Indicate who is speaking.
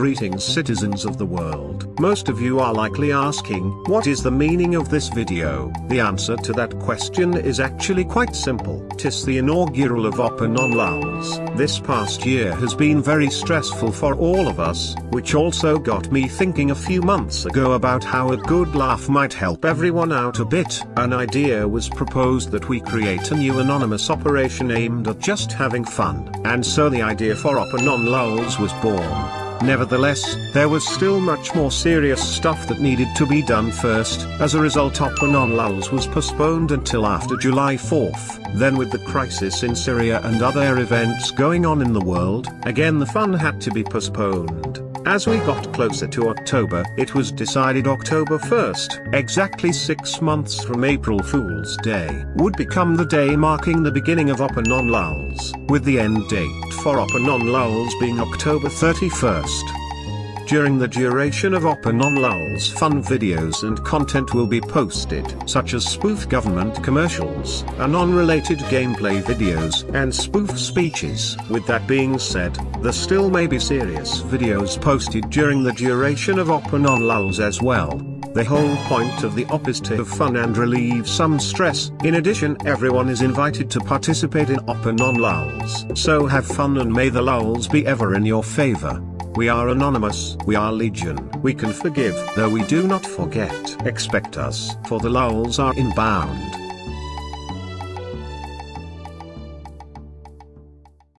Speaker 1: Greetings citizens of the world. Most of you are likely asking, what is the meaning of this video? The answer to that question is actually quite simple. Tis the inaugural of Open on Lulz. This past year has been very stressful for all of us, which also got me thinking a few months ago about how a good laugh might help everyone out a bit. An idea was proposed that we create a new anonymous operation aimed at just having fun, and so the idea for Open on Lulz was born. Nevertheless, there was still much more serious stuff that needed to be done first. As a result Open on Lulz was postponed until after July 4th. Then with the crisis in Syria and other events going on in the world, again the fun had to be postponed. As we got closer to October, it was decided October 1st, exactly six months from April Fool's Day, would become the day marking the beginning of Open on Lulz, with the end date for Open on Lulz being October 31st. During the duration of Open on Lulz fun videos and content will be posted, such as spoof government commercials, anon-related gameplay videos, and spoof speeches. With that being said, there still may be serious videos posted during the duration of Open on Lulz as well. The whole point of the op is to have fun and relieve some stress. In addition, everyone is invited to participate in Open on Lulz. So have fun and may the lulz be ever in your favor. We are anonymous, we are legion, we can forgive, though we do not forget. Expect us, for the lulz are inbound.